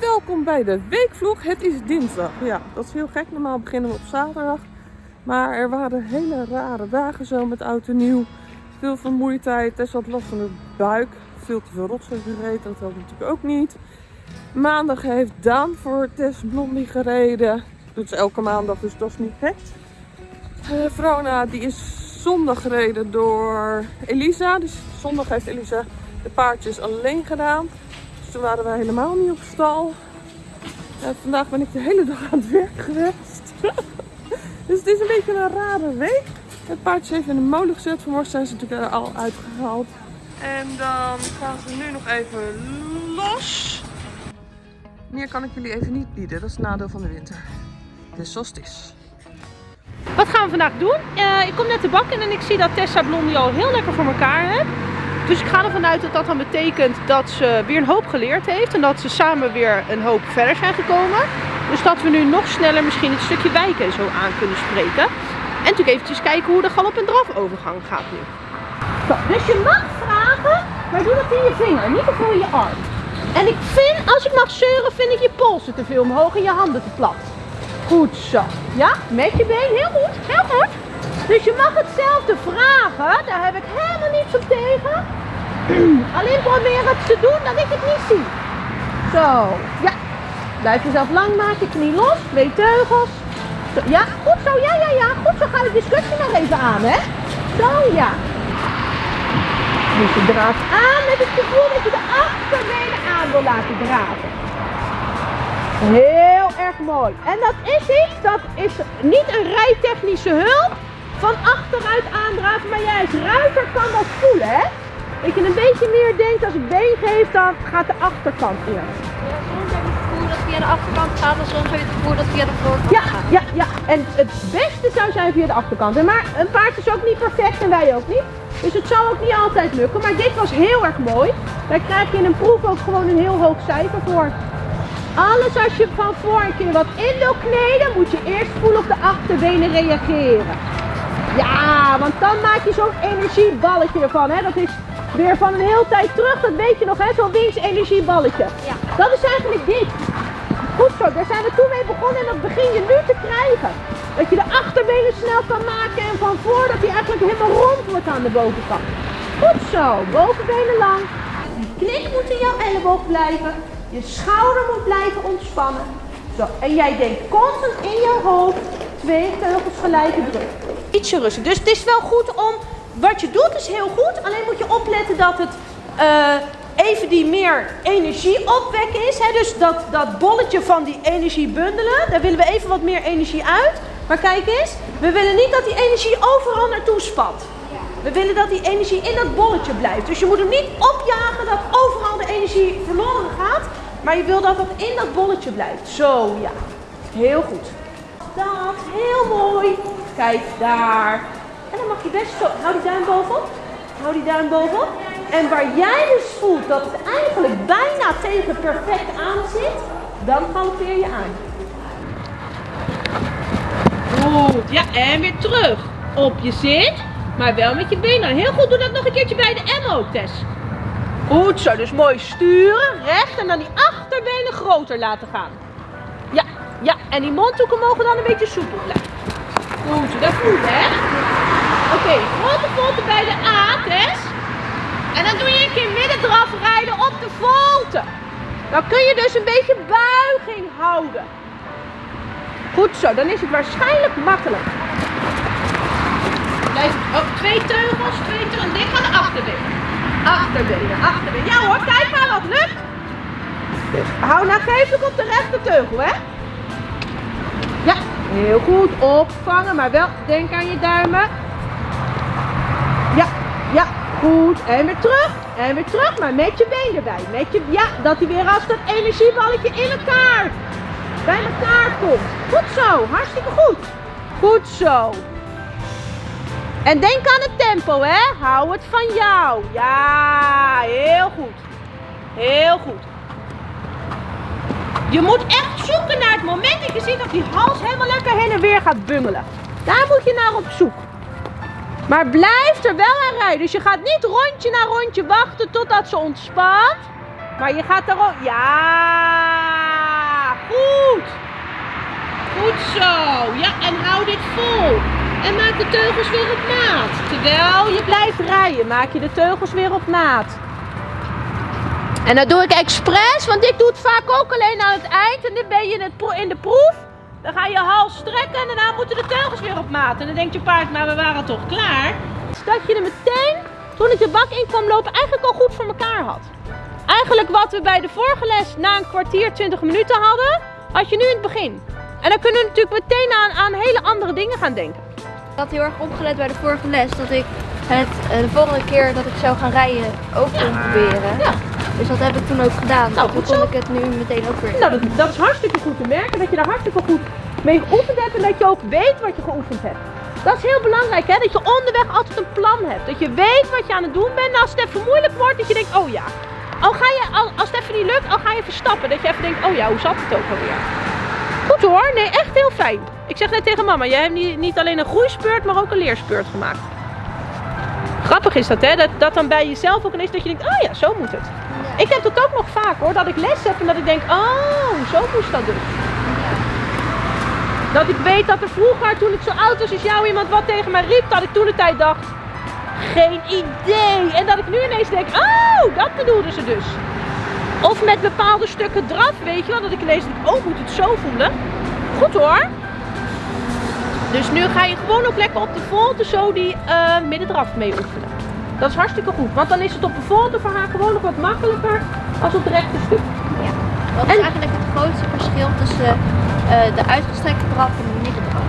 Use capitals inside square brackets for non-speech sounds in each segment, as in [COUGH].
Welkom bij de weekvlog. Het is dinsdag. Ja, dat is heel gek. Normaal beginnen we op zaterdag. Maar er waren hele rare dagen zo met oud en nieuw. Veel vermoeidheid. Tess had last van de buik. Veel te veel rotzooi gereden. Dat helpt natuurlijk ook niet. Maandag heeft Daan voor Tess Blondie gereden. Doet ze elke maandag, dus dat is niet gek. Uh, Vrona die is zondag gereden door Elisa. Dus zondag heeft Elisa de paardjes alleen gedaan. Toen waren we helemaal niet op stal. Vandaag ben ik de hele dag aan het werk geweest. [LAUGHS] dus het is een beetje een rare week. Het paardje heeft in de molen gezet. Vanmorgen zijn ze natuurlijk al uitgehaald. En dan gaan ze nu nog even los. Meer kan ik jullie even niet bieden. Dat is het nadeel van de winter. Dus zoals het is. Wat gaan we vandaag doen? Uh, ik kom net de bak in en ik zie dat Tessa Blondie al heel lekker voor elkaar heeft. Dus ik ga ervan uit dat dat dan betekent dat ze weer een hoop geleerd heeft. En dat ze samen weer een hoop verder zijn gekomen. Dus dat we nu nog sneller misschien het stukje wijken zo aan kunnen spreken. En natuurlijk eventjes kijken hoe de galop en draf overgang gaat nu. Dus je mag vragen, maar doe dat in je vinger, niet veel in je arm. En ik vind, als ik mag zeuren, vind ik je polsen te veel omhoog en je handen te plat. Goed zo. Ja, met je been. Heel goed, heel goed. Dus je mag hetzelfde vragen. Daar heb ik helemaal niets op tegen. [CLEARS THROAT] Alleen probeer het te doen dat ik het niet zie. Zo, ja. Blijf jezelf lang maken, knie los, twee teugels. Ja, goed zo, ja, ja, ja. Goed zo, ga de discussie nog even aan, hè. Zo, ja. Dus je draaft aan met het gevoel dat je de achterbenen aan wil laten draven. Heel erg mooi. En dat is iets, dat is niet een rijtechnische hulp van achteruit aandraven, maar als ruiter kan dat voelen, hè? Dat je een beetje meer denkt, als ik been geef, dan gaat de achterkant eerst. Ja, soms heb je het gevoel dat het via de achterkant gaat en soms heb je het gevoel dat het via de voorkant ja, gaat. Ja, ja, en het beste zou zijn via de achterkant. Maar een paard is ook niet perfect en wij ook niet. Dus het zal ook niet altijd lukken. Maar dit was heel erg mooi. Daar krijg je in een proef ook gewoon een heel hoog cijfer voor. Alles als je van voor een keer wat in wil kneden, moet je eerst voelen op de achterbenen reageren. Ja, want dan maak je zo'n energieballetje ervan. Hè? Dat is weer van een hele tijd terug, dat weet je nog, hè? zo'n energieballetje. Ja. Dat is eigenlijk dit. Goed zo, daar zijn we toen mee begonnen en dat begin je nu te krijgen. Dat je de achterbenen snel kan maken en van voor dat hij eigenlijk helemaal rond wordt aan de bovenkant. Goed zo, bovenbenen lang. Je knik moet in jouw elleboog blijven. Je schouder moet blijven ontspannen. Zo, en jij denkt constant in je hoofd twee teugels gelijke druk. Ietsje rustig. Dus het is wel goed om, wat je doet is heel goed. Alleen moet je opletten dat het uh, even die meer energie opwekken is. Hè? Dus dat, dat bolletje van die energie bundelen, daar willen we even wat meer energie uit. Maar kijk eens, we willen niet dat die energie overal naartoe spat. We willen dat die energie in dat bolletje blijft. Dus je moet hem niet opjagen dat overal de energie verloren gaat. Maar je wil dat dat in dat bolletje blijft. Zo, ja. Heel goed. Dat, heel mooi. Kijk, daar. En dan mag je best zo, hou die duim bovenop. Hou die duim bovenop. En waar jij dus voelt dat het eigenlijk bijna tegen perfect aan zit, dan galoppeer je aan. Goed, ja, en weer terug. Op je zit, maar wel met je benen. Heel goed, doe dat nog een keertje bij de M ook, Tess. Goed zo, dus mooi sturen, recht en dan die achterbenen groter laten gaan. Ja, ja, en die mondhoeken mogen dan een beetje soepel blijven. Goed zo, dat voelt hè. Oké, okay, grote volte bij de A, Tess. En dan doe je een keer midden draf rijden op de volte. Dan kun je dus een beetje buiging houden. Goed zo, dan is het waarschijnlijk makkelijk. Blijf, oh, twee teugels, twee teugels. Dit gaat de achterbeen. Achterbenen, achterbenen. Ja hoor, kijk maar wat lukt. Hou nou geeflijk op de rechterteugel, hè. Ja, heel goed. Opvangen, maar wel denk aan je duimen. Ja, ja, goed. En weer terug. En weer terug, maar met je been erbij. Met je, ja, dat hij weer als dat energieballetje in elkaar, bij elkaar komt. Goed zo, hartstikke goed. Goed zo. En denk aan het tempo, hè. Hou het van jou. Ja, heel goed. Heel goed. Je moet echt zoeken naar het moment dat je ziet dat die hals helemaal lekker heen en weer gaat bungelen. Daar moet je naar op zoek. Maar blijf er wel aan rijden. Dus je gaat niet rondje na rondje wachten totdat ze ontspant. Maar je gaat er ook... Ja! Goed! Goed zo. Ja, en hou dit vol. En maak de teugels weer op maat. Terwijl je blijft rijden, maak je de teugels weer op maat. En dat doe ik expres, want ik doe het vaak ook alleen aan het eind. En dan ben je in, in de proef. Dan ga je hals strekken en daarna moeten de teugels weer op maat. En dan denkt je paard, maar we waren toch klaar? Dat je er meteen, toen ik de bak in kwam lopen, eigenlijk al goed voor elkaar had. Eigenlijk wat we bij de vorige les na een kwartier, 20 minuten hadden, had je nu in het begin. En dan kunnen we natuurlijk meteen aan, aan hele andere dingen gaan denken. Ik had heel erg opgelet bij de vorige les dat ik het eh, de volgende keer dat ik zou gaan rijden ook kon proberen. Ja. Dus dat heb ik toen ook gedaan. Nou, goed kon ik het nu meteen ook weer. Nou, dat, dat is hartstikke goed te merken, dat je daar hartstikke goed mee geoefend hebt en dat je ook weet wat je geoefend hebt. Dat is heel belangrijk, hè? dat je onderweg altijd een plan hebt. Dat je weet wat je aan het doen bent. En als het even moeilijk wordt, dat je denkt, oh ja. Al ga je, al, als het even niet lukt, al ga je verstappen. Dat je even denkt, oh ja, hoe zat het ook alweer? Goed hoor, nee, echt heel fijn. Ik zeg net tegen mama, jij hebt niet, niet alleen een groeispeurt, maar ook een leerspeurt gemaakt. Grappig is dat, hè? Dat, dat dan bij jezelf ook ineens dat je denkt, oh ja, zo moet het. Ik heb dat ook nog vaak hoor, dat ik les heb en dat ik denk, oh, zo moest dat dus. Dat ik weet dat er vroeger, toen ik zo oud was als jou, iemand wat tegen mij riep, dat ik toen de tijd dacht, geen idee. En dat ik nu ineens denk, oh, dat bedoelden ze dus. Of met bepaalde stukken draf, weet je wel, dat ik ineens denk, oh, moet het zo voelen. Goed hoor. Dus nu ga je gewoon ook lekker op de volte zo die eh middendraf mee oefenen. Dat is hartstikke goed, want dan is het op de volte voor haar gewoon nog wat makkelijker als op het rechte stuk. Wat is En- eigenlijk het grootste verschil tussen eh, de uitgestrekte draf en de middendraf?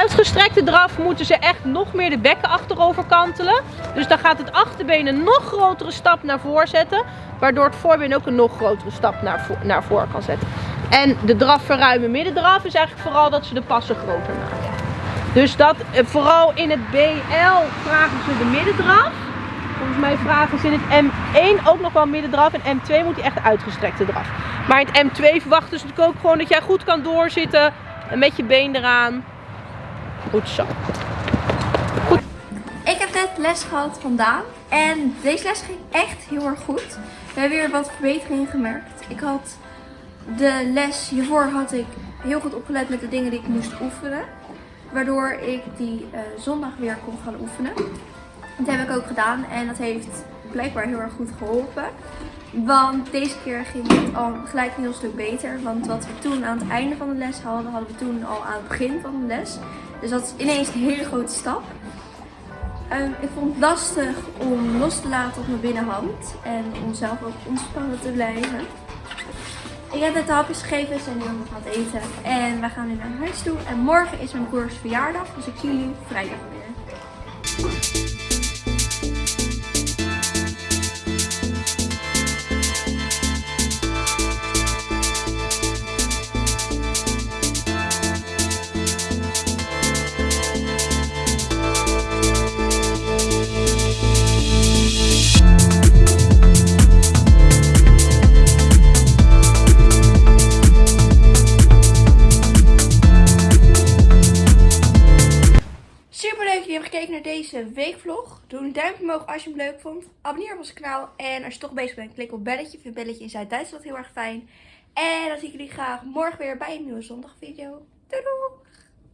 Uitgestrekte draf moeten ze echt nog meer de bekken achterover kantelen. Dus dan gaat het achterbeen een nog grotere stap naar voren zetten. Waardoor het voorbeen ook een nog grotere stap naar, vo naar voren kan zetten. En de draf verruimen middendraf is eigenlijk vooral dat ze de passen groter maken. Dus dat eh, vooral in het BL vragen ze de middendraf. Volgens mij vragen ze in het M1 ook nog wel middendraf. En M2 moet die echt uitgestrekte draf. Maar in het M2 verwachten ze natuurlijk ook gewoon dat jij goed kan doorzitten. En met je been eraan. Goed zo. Ik heb net les gehad vandaan en deze les ging echt heel erg goed. We hebben weer wat verbeteringen gemerkt. Ik had de les hiervoor had ik heel goed opgelet met de dingen die ik moest oefenen. Waardoor ik die eh, zondag weer kon gaan oefenen. Dat heb ik ook gedaan en dat heeft blijkbaar heel erg goed geholpen. Want deze keer ging het al gelijk een heel stuk beter. Want wat we toen aan het einde van de les hadden, hadden we toen al aan het begin van de les. Dus dat is ineens een hele grote stap. Ehm, ik vond het lastig om los te laten op mijn binnenhand en om zelf ook ontspannen te blijven. Ik heb net de hapjes gegeven, we zijn nu nog aan het eten en we gaan nu naar huis toe. En morgen is mijn broers verjaardag, dus ik zie jullie vrijdag weer. Gekeken naar deze weekvlog. Doe een duimpje omhoog als je hem leuk vond. Abonneer op ons kanaal. En als je toch bezig bent, klik op belletje. Ik vind belletje in Zuid-Duitsland heel erg fijn. En dan zie ik jullie graag morgen weer bij een nieuwe zondagvideo. Doei doei!